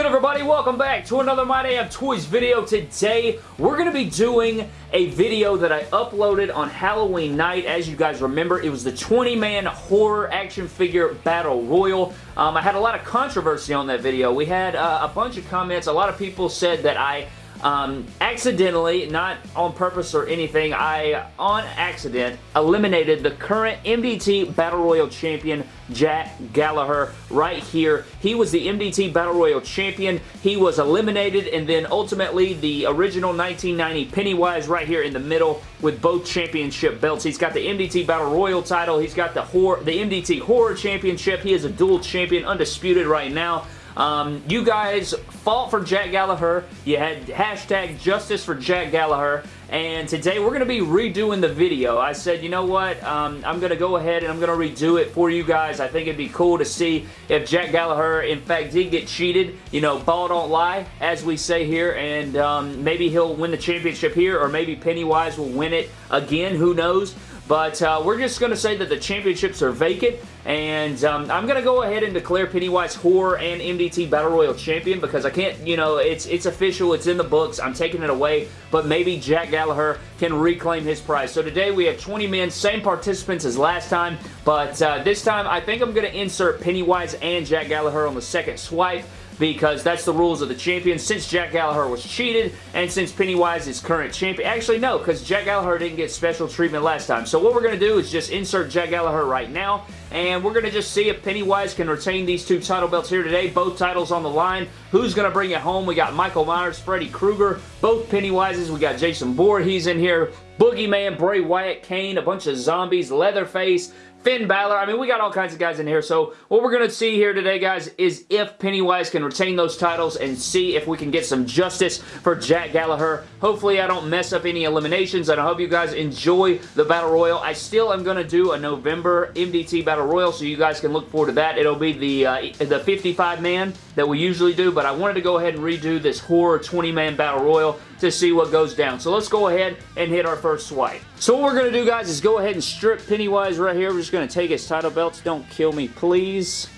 Good everybody? Welcome back to another My Day of Toys video. Today we're going to be doing a video that I uploaded on Halloween night. As you guys remember, it was the 20-man horror action figure battle royal. Um, I had a lot of controversy on that video. We had uh, a bunch of comments. A lot of people said that I um, accidentally, not on purpose or anything, I, on accident, eliminated the current MDT Battle Royal Champion, Jack Gallagher, right here. He was the MDT Battle Royal Champion. He was eliminated, and then ultimately the original 1990 Pennywise right here in the middle with both championship belts. He's got the MDT Battle Royal title. He's got the, horror, the MDT Horror Championship. He is a dual champion, undisputed right now. Um, you guys fought for Jack Gallagher. You had hashtag justice for Jack Gallagher. And today we're going to be redoing the video. I said, you know what? Um, I'm going to go ahead and I'm going to redo it for you guys. I think it'd be cool to see if Jack Gallagher, in fact, did get cheated. You know, ball don't lie, as we say here. And um, maybe he'll win the championship here or maybe Pennywise will win it again. Who knows? But uh, we're just going to say that the championships are vacant, and um, I'm going to go ahead and declare Pennywise Horror and MDT Battle Royal Champion because I can't, you know, it's it's official, it's in the books, I'm taking it away, but maybe Jack Gallagher can reclaim his prize. So today we have 20 men, same participants as last time, but uh, this time I think I'm going to insert Pennywise and Jack Gallagher on the second swipe because that's the rules of the champion. Since Jack Gallagher was cheated, and since Pennywise is current champion, actually no, because Jack Gallagher didn't get special treatment last time. So what we're going to do is just insert Jack Gallagher right now, and we're going to just see if Pennywise can retain these two title belts here today. Both titles on the line. Who's going to bring it home? We got Michael Myers, Freddy Krueger, both Pennywises. We got Jason Bourne. He's in here. Boogeyman, Bray Wyatt, Kane, a bunch of zombies, Leatherface, Finn Balor. I mean, we got all kinds of guys in here. So what we're going to see here today, guys, is if Pennywise can retain those titles and see if we can get some justice for Jack Gallagher. Hopefully, I don't mess up any eliminations, and I hope you guys enjoy the Battle Royal. I still am going to do a November MDT Battle Royal, so you guys can look forward to that. It'll be the, uh, the 55-man that we usually do, but I wanted to go ahead and redo this horror 20-man Battle Royal to see what goes down. So let's go ahead and hit our first swipe. So what we're going to do, guys, is go ahead and strip Pennywise right here. We're just going to take his title belts. Don't kill me, please.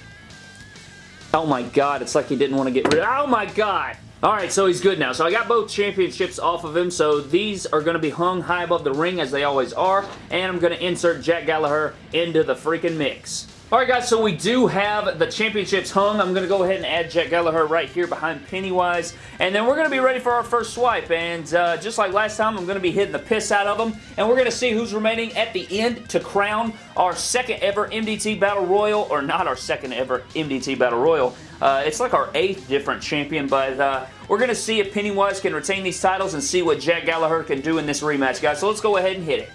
Oh my god, it's like he didn't want to get rid of Oh my god! Alright, so he's good now. So I got both championships off of him, so these are going to be hung high above the ring as they always are, and I'm going to insert Jack Gallagher into the freaking mix. Alright guys, so we do have the championships hung. I'm going to go ahead and add Jack Gallagher right here behind Pennywise. And then we're going to be ready for our first swipe. And uh, just like last time, I'm going to be hitting the piss out of them. And we're going to see who's remaining at the end to crown our second ever MDT Battle Royal. Or not our second ever MDT Battle Royal. Uh, it's like our eighth different champion, but uh, we're going to see if Pennywise can retain these titles and see what Jack Gallagher can do in this rematch, guys. So let's go ahead and hit it.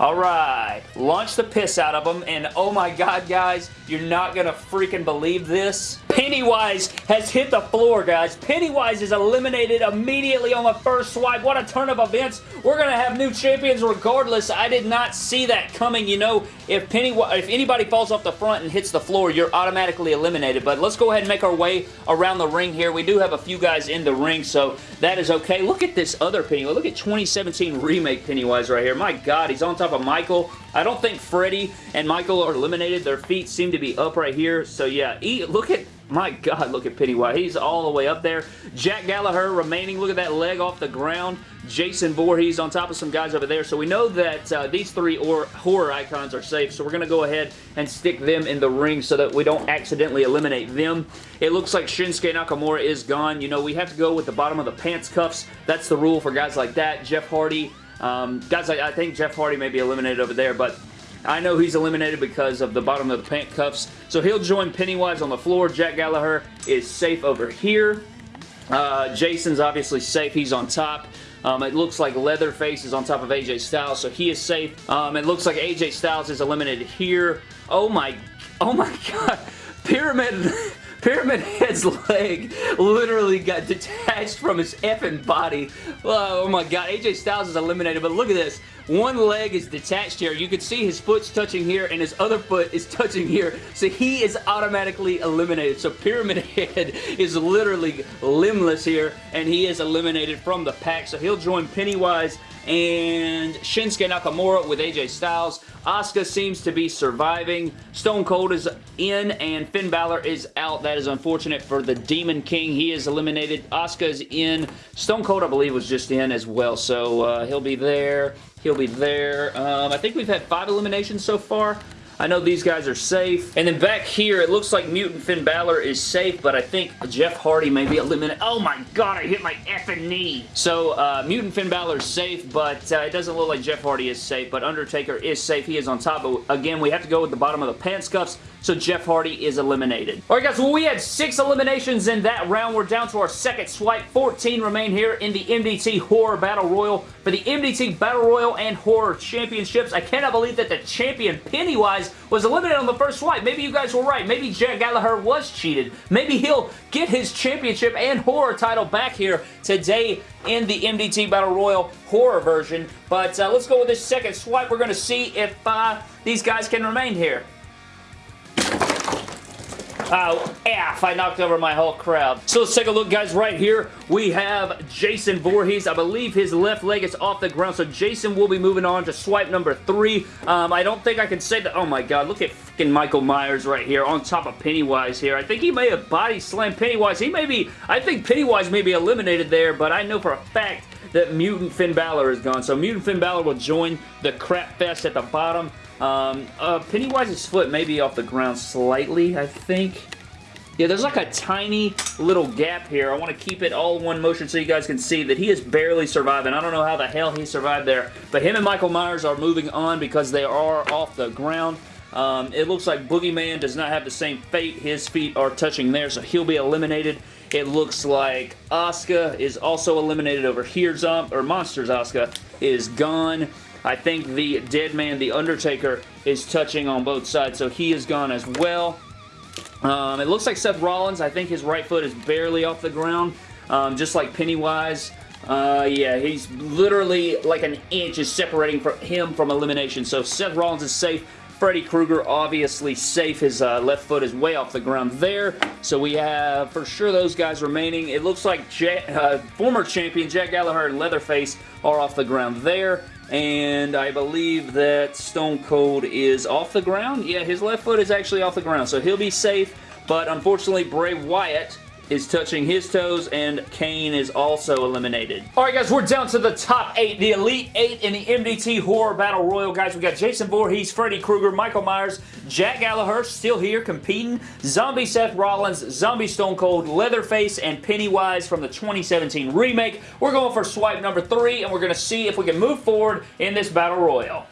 Alright, launch the piss out of them, and oh my god, guys, you're not gonna freaking believe this. Pennywise has hit the floor, guys. Pennywise is eliminated immediately on the first swipe. What a turn of events. We're going to have new champions regardless. I did not see that coming. You know, if Pennywise, if anybody falls off the front and hits the floor, you're automatically eliminated. But let's go ahead and make our way around the ring here. We do have a few guys in the ring, so that is okay. Look at this other Pennywise. Look at 2017 remake Pennywise right here. My God, he's on top of Michael. I don't think Freddy and Michael are eliminated. Their feet seem to be up right here. So yeah, look at my God, look at Pennywise. He's all the way up there. Jack Gallagher remaining. Look at that leg off the ground. Jason Voorhees on top of some guys over there. So we know that uh, these three horror icons are safe. So we're going to go ahead and stick them in the ring so that we don't accidentally eliminate them. It looks like Shinsuke Nakamura is gone. You know, we have to go with the bottom of the pants cuffs. That's the rule for guys like that. Jeff Hardy. Um, guys, I, I think Jeff Hardy may be eliminated over there, but I know he's eliminated because of the bottom of the pant cuffs. So he'll join Pennywise on the floor. Jack Gallagher is safe over here. Uh, Jason's obviously safe. He's on top. Um, it looks like Leatherface is on top of AJ Styles, so he is safe. Um, it looks like AJ Styles is eliminated here. Oh my, oh my god. Pyramid... Pyramid Head's leg literally got detached from his effing body. Oh, oh my god, AJ Styles is eliminated, but look at this. One leg is detached here. You can see his foot's touching here and his other foot is touching here. So he is automatically eliminated. So Pyramid Head is literally limbless here and he is eliminated from the pack. So he'll join Pennywise and Shinsuke Nakamura with AJ Styles. Asuka seems to be surviving. Stone Cold is in and Finn Balor is out. That is unfortunate for the Demon King. He is eliminated. Asuka is in. Stone Cold, I believe, was just in as well, so uh, he'll be there. He'll be there. Um, I think we've had five eliminations so far. I know these guys are safe. And then back here, it looks like Mutant Finn Balor is safe, but I think Jeff Hardy may be eliminated. Oh my god, I hit my effing knee. So, uh, Mutant Finn Balor is safe, but uh, it doesn't look like Jeff Hardy is safe, but Undertaker is safe. He is on top, but again, we have to go with the bottom of the pants cuffs so Jeff Hardy is eliminated. Alright guys, well we had six eliminations in that round. We're down to our second swipe. 14 remain here in the MDT Horror Battle Royal for the MDT Battle Royal and Horror Championships. I cannot believe that the champion Pennywise was eliminated on the first swipe. Maybe you guys were right. Maybe Jack Gallagher was cheated. Maybe he'll get his championship and horror title back here today in the MDT Battle Royal horror version. But uh, let's go with this second swipe. We're going to see if uh, these guys can remain here. Oh, F, I knocked over my whole crowd. So let's take a look, guys. Right here, we have Jason Voorhees. I believe his left leg is off the ground, so Jason will be moving on to swipe number three. Um, I don't think I can say that. Oh, my God. Look at freaking Michael Myers right here on top of Pennywise here. I think he may have body slammed Pennywise. He may be, I think Pennywise may be eliminated there, but I know for a fact that Mutant Finn Balor is gone. So Mutant Finn Balor will join the crap fest at the bottom. Um, uh, Pennywise's foot may be off the ground slightly, I think. Yeah, there's like a tiny little gap here. I want to keep it all one motion so you guys can see that he is barely surviving. I don't know how the hell he survived there, but him and Michael Myers are moving on because they are off the ground. Um, it looks like Boogeyman does not have the same fate. His feet are touching there, so he'll be eliminated. It looks like Asuka is also eliminated over here. Zom or Monsters Asuka is gone. I think the dead man, The Undertaker, is touching on both sides, so he is gone as well. Um, it looks like Seth Rollins, I think his right foot is barely off the ground, um, just like Pennywise. Uh, yeah, he's literally like an inch is separating from him from elimination, so Seth Rollins is safe. Freddy Krueger obviously safe. His uh, left foot is way off the ground there. So we have for sure those guys remaining. It looks like uh, former champion Jack Gallagher and Leatherface are off the ground there and I believe that Stone Cold is off the ground. Yeah, his left foot is actually off the ground, so he'll be safe, but unfortunately Bray Wyatt is touching his toes, and Kane is also eliminated. Alright guys, we're down to the top 8, the Elite 8 in the MDT Horror Battle Royal. Guys, we got Jason Voorhees, Freddy Krueger, Michael Myers, Jack Gallagher still here competing, Zombie Seth Rollins, Zombie Stone Cold, Leatherface, and Pennywise from the 2017 remake. We're going for swipe number 3, and we're going to see if we can move forward in this Battle Royal.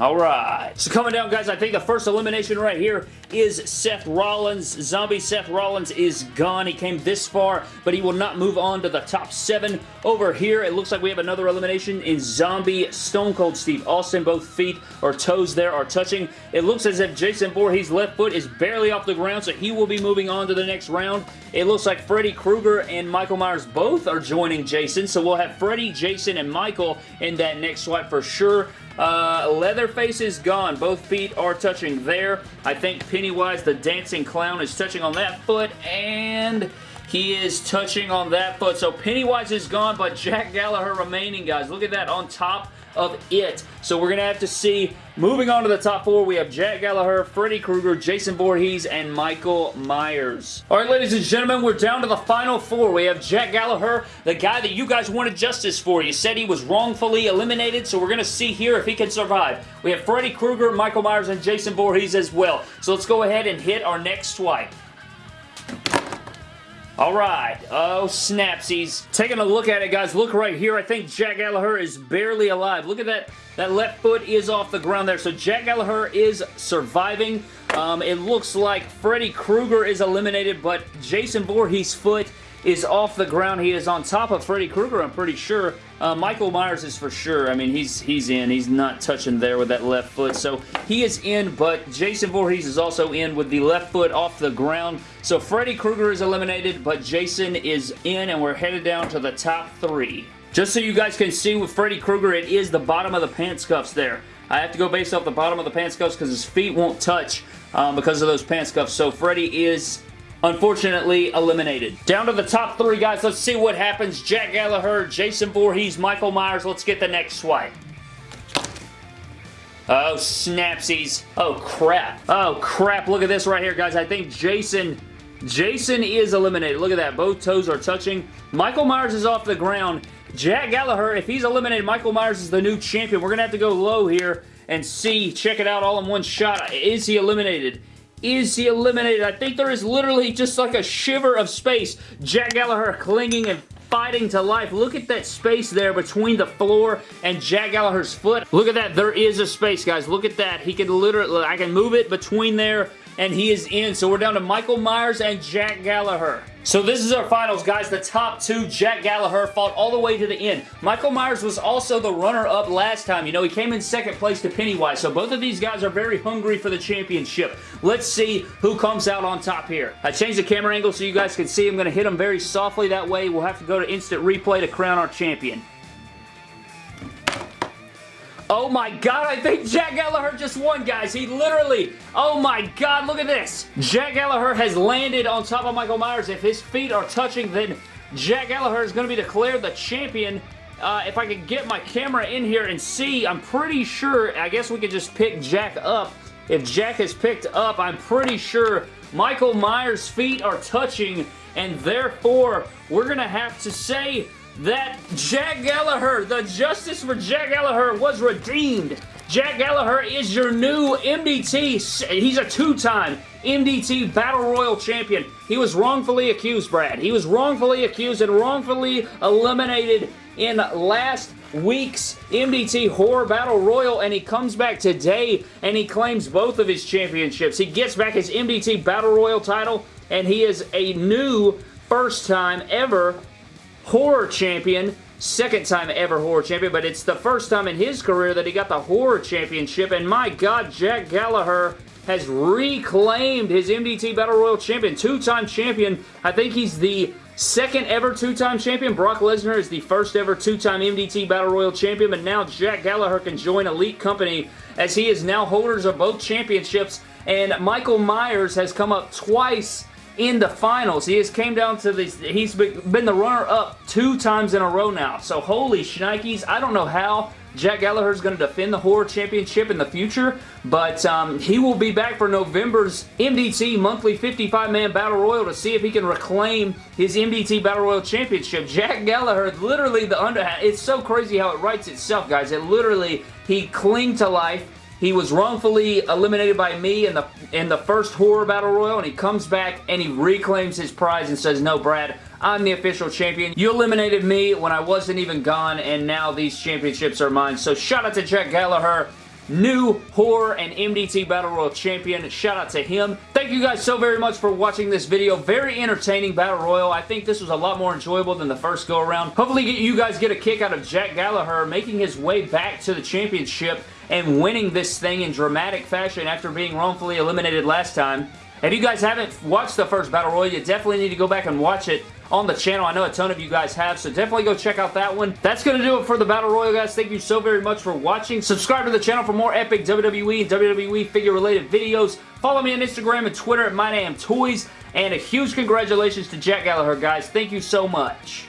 Alright. So coming down, guys, I think the first elimination right here is Seth Rollins. Zombie Seth Rollins is gone. He came this far, but he will not move on to the top seven. Over here, it looks like we have another elimination in Zombie Stone Cold Steve Austin. Both feet or toes there are touching. It looks as if Jason Voorhees' left foot is barely off the ground, so he will be moving on to the next round. It looks like Freddy Krueger and Michael Myers both are joining Jason, so we'll have Freddy, Jason, and Michael in that next swipe for sure. Uh, Leatherface is gone. Both feet are touching there. I think Pennywise the Dancing Clown is touching on that foot, and he is touching on that foot. So Pennywise is gone, but Jack Gallagher remaining, guys. Look at that on top of it. So we're going to have to see, moving on to the top four, we have Jack Gallagher, Freddy Krueger, Jason Voorhees, and Michael Myers. All right, ladies and gentlemen, we're down to the final four. We have Jack Gallagher, the guy that you guys wanted justice for. You said he was wrongfully eliminated, so we're going to see here if he can survive. We have Freddy Krueger, Michael Myers, and Jason Voorhees as well. So let's go ahead and hit our next swipe. Alright, oh snapsies. Taking a look at it, guys, look right here. I think Jack Gallagher is barely alive. Look at that. That left foot is off the ground there. So Jack Gallagher is surviving. Um, it looks like Freddy Krueger is eliminated, but Jason Voorhees' foot is off the ground. He is on top of Freddy Krueger, I'm pretty sure. Uh, Michael Myers is for sure. I mean, he's he's in. He's not touching there with that left foot. So he is in, but Jason Voorhees is also in with the left foot off the ground. So Freddy Krueger is eliminated, but Jason is in, and we're headed down to the top three. Just so you guys can see with Freddy Krueger, it is the bottom of the pants cuffs there. I have to go based off the bottom of the pants cuffs because his feet won't touch um, because of those pants cuffs. So Freddy is unfortunately eliminated. Down to the top three guys. Let's see what happens. Jack Gallagher, Jason Voorhees, Michael Myers. Let's get the next swipe. Oh, snapsies. Oh, crap. Oh, crap. Look at this right here, guys. I think Jason... Jason is eliminated. Look at that. Both toes are touching. Michael Myers is off the ground. Jack Gallagher, if he's eliminated, Michael Myers is the new champion. We're going to have to go low here and see, check it out all in one shot. Is he eliminated? Is he eliminated? I think there is literally just like a shiver of space. Jack Gallagher clinging and fighting to life. Look at that space there between the floor and Jack Gallagher's foot. Look at that. There is a space, guys. Look at that. He can literally, I can move it between there and he is in. So we're down to Michael Myers and Jack Gallagher. So this is our finals, guys. The top two, Jack Gallagher, fought all the way to the end. Michael Myers was also the runner-up last time. You know, he came in second place to Pennywise, so both of these guys are very hungry for the championship. Let's see who comes out on top here. I changed the camera angle so you guys can see. I'm going to hit him very softly. That way, we'll have to go to instant replay to crown our champion. Oh my god, I think Jack Gallagher just won, guys. He literally, oh my god, look at this. Jack Gallagher has landed on top of Michael Myers. If his feet are touching, then Jack Gallagher is going to be declared the champion. Uh, if I could get my camera in here and see, I'm pretty sure, I guess we could just pick Jack up. If Jack is picked up, I'm pretty sure Michael Myers' feet are touching, and therefore, we're going to have to say that Jack Gallagher, the justice for Jack Gallagher was redeemed. Jack Gallagher is your new MDT. He's a two-time MDT Battle Royal Champion. He was wrongfully accused, Brad. He was wrongfully accused and wrongfully eliminated in last week's MDT Horror Battle Royal, and he comes back today, and he claims both of his championships. He gets back his MDT Battle Royal title, and he is a new first time ever horror champion, second time ever horror champion, but it's the first time in his career that he got the horror championship, and my god, Jack Gallagher has reclaimed his MDT Battle Royal champion, two-time champion. I think he's the second ever two-time champion. Brock Lesnar is the first ever two-time MDT Battle Royal champion, but now Jack Gallagher can join Elite Company as he is now holders of both championships, and Michael Myers has come up twice in the finals. He has came down to this, he's been the runner-up two times in a row now. So holy shnikes, I don't know how Jack Gallagher is going to defend the Horror Championship in the future, but um, he will be back for November's MDT Monthly 55-Man Battle Royal to see if he can reclaim his MDT Battle Royal Championship. Jack Gallagher, literally the under... It's so crazy how it writes itself, guys. It literally, he clinged to life he was wrongfully eliminated by me in the in the first Horror Battle Royal, and he comes back and he reclaims his prize and says, no, Brad, I'm the official champion. You eliminated me when I wasn't even gone, and now these championships are mine. So shout out to Jack Gallagher new horror and MDT Battle Royal champion. Shout out to him. Thank you guys so very much for watching this video. Very entertaining Battle Royal. I think this was a lot more enjoyable than the first go around. Hopefully you guys get a kick out of Jack Gallagher making his way back to the championship and winning this thing in dramatic fashion after being wrongfully eliminated last time. If you guys haven't watched the first Battle Royal, you definitely need to go back and watch it on the channel. I know a ton of you guys have, so definitely go check out that one. That's going to do it for the Battle Royal, guys. Thank you so very much for watching. Subscribe to the channel for more epic WWE and WWE figure-related videos. Follow me on Instagram and Twitter at MyDamnToys. And a huge congratulations to Jack Gallagher, guys. Thank you so much.